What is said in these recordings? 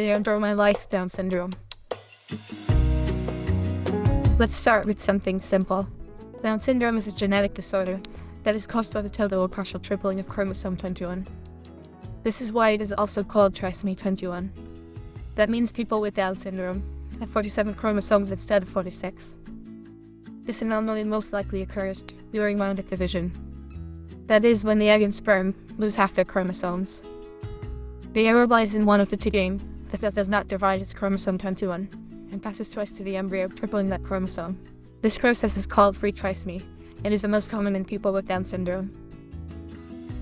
Today on Draw My Life Down Syndrome. Let's start with something simple. Down syndrome is a genetic disorder that is caused by the total or partial tripling of chromosome 21. This is why it is also called trisomy 21. That means people with Down syndrome have 47 chromosomes instead of 46. This anomaly most likely occurs during meiotic division. That is, when the egg and sperm lose half their chromosomes. The error lies in one of the two genes that does not divide its chromosome 21 and passes twice to the embryo, tripling that chromosome. This process is called free trisomy and is the most common in people with Down syndrome.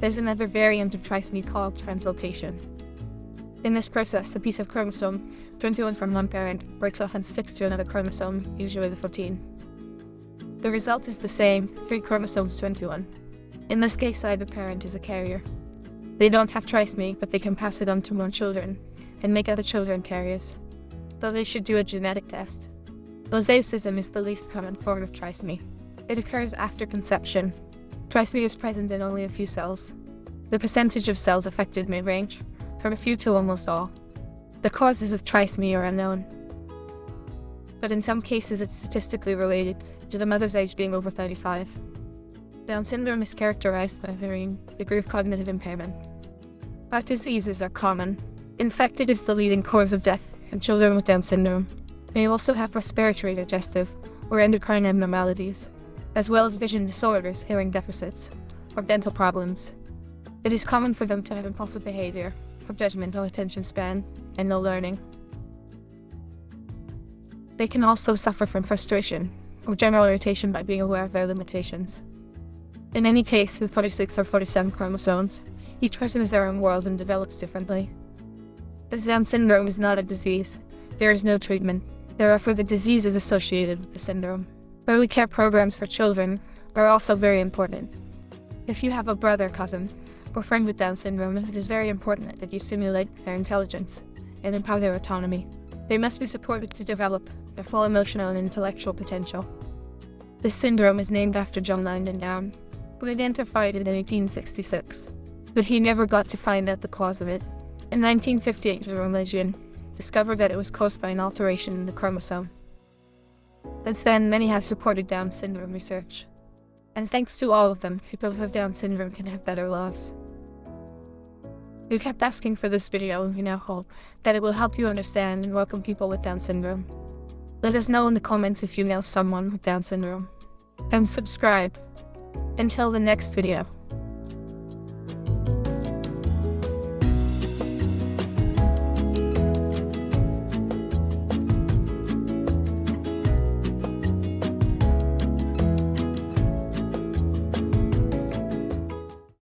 There's another variant of trisomy called translocation. In this process, a piece of chromosome 21 from one parent breaks off and sticks to another chromosome, usually the 14. The result is the same, three chromosomes 21. In this case, either parent is a carrier. They don't have trisomy, but they can pass it on to more children and make other children carriers. Though they should do a genetic test. Mosaicism is the least common form of trisomy. It occurs after conception. Trisomy is present in only a few cells. The percentage of cells affected may range from a few to almost all. The causes of trisomy are unknown. But in some cases it's statistically related to the mother's age being over 35. Down syndrome is characterized by varying degree of cognitive impairment. Heart diseases are common. In fact, it is the leading cause of death in children with Down syndrome. They also have respiratory, digestive, or endocrine abnormalities, as well as vision disorders, hearing deficits, or dental problems. It is common for them to have impulsive behavior, poor judgmental attention span, and no learning. They can also suffer from frustration or general irritation by being aware of their limitations. In any case, with 46 or 47 chromosomes, each person is their own world and develops differently. The Down syndrome is not a disease. There is no treatment. There are further diseases associated with the syndrome. Early care programs for children are also very important. If you have a brother, cousin, or friend with Down syndrome, it is very important that you stimulate their intelligence and empower their autonomy. They must be supported to develop their full emotional and intellectual potential. This syndrome is named after John Langdon Down, who identified it in 1866, but he never got to find out the cause of it. In 1958, the Lejeune discovered that it was caused by an alteration in the chromosome. Since then, many have supported Down syndrome research. And thanks to all of them, people have Down syndrome can have better lives. You kept asking for this video, and we now hope that it will help you understand and welcome people with Down syndrome. Let us know in the comments if you know someone with Down syndrome. And subscribe. Until the next video.